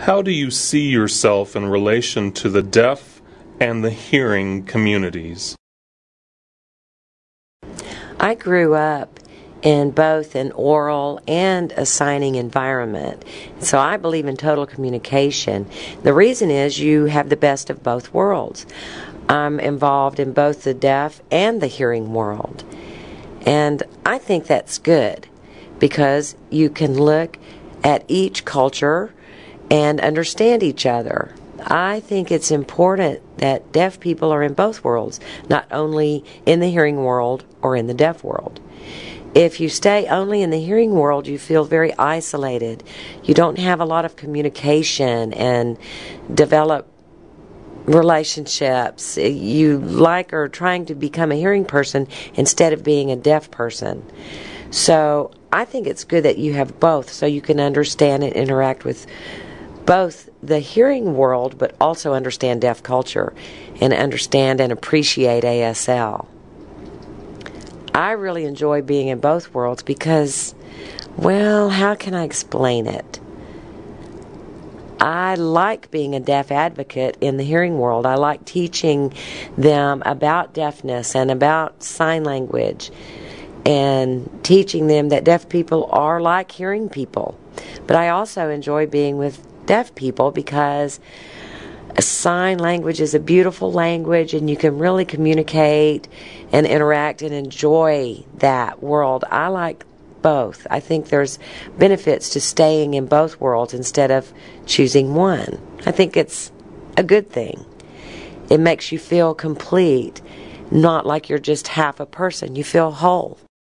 How do you see yourself in relation to the deaf and the hearing communities? I grew up in both an oral and a signing environment. So I believe in total communication. The reason is you have the best of both worlds. I'm involved in both the deaf and the hearing world. And I think that's good because you can look at each culture and understand each other. I think it's important that deaf people are in both worlds, not only in the hearing world or in the deaf world. If you stay only in the hearing world, you feel very isolated. You don't have a lot of communication and develop relationships. You like or trying to become a hearing person instead of being a deaf person. So I think it's good that you have both so you can understand and interact with both the hearing world but also understand deaf culture and understand and appreciate ASL. I really enjoy being in both worlds because, well, how can I explain it? I like being a deaf advocate in the hearing world. I like teaching them about deafness and about sign language and teaching them that deaf people are like hearing people. But I also enjoy being with deaf people because sign language is a beautiful language and you can really communicate and interact and enjoy that world. I like both. I think there's benefits to staying in both worlds instead of choosing one. I think it's a good thing. It makes you feel complete, not like you're just half a person. You feel whole.